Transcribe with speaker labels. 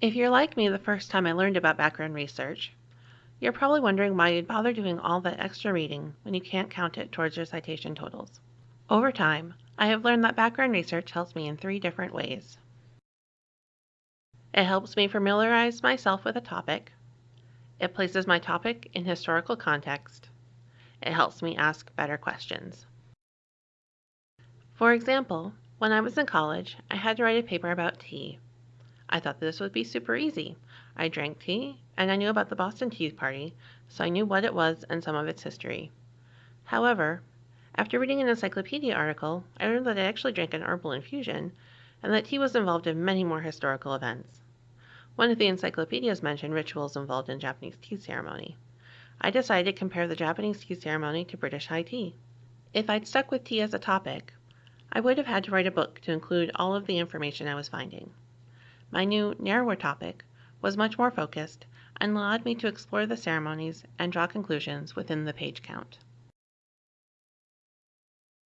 Speaker 1: If you're like me the first time I learned about background research, you're probably wondering why you'd bother doing all that extra reading when you can't count it towards your citation totals. Over time, I have learned that background research helps me in three different ways. It helps me familiarize myself with a topic. It places my topic in historical context. It helps me ask better questions. For example, when I was in college, I had to write a paper about tea. I thought this would be super easy. I drank tea, and I knew about the Boston Tea Party, so I knew what it was and some of its history. However, after reading an encyclopedia article, I learned that I actually drank an herbal infusion, and that tea was involved in many more historical events. One of the encyclopedias mentioned rituals involved in Japanese tea ceremony. I decided to compare the Japanese tea ceremony to British high tea. If I'd stuck with tea as a topic, I would have had to write a book to include all of the information I was finding. My new, narrower topic was much more focused and allowed me to explore the ceremonies and draw conclusions within the page count.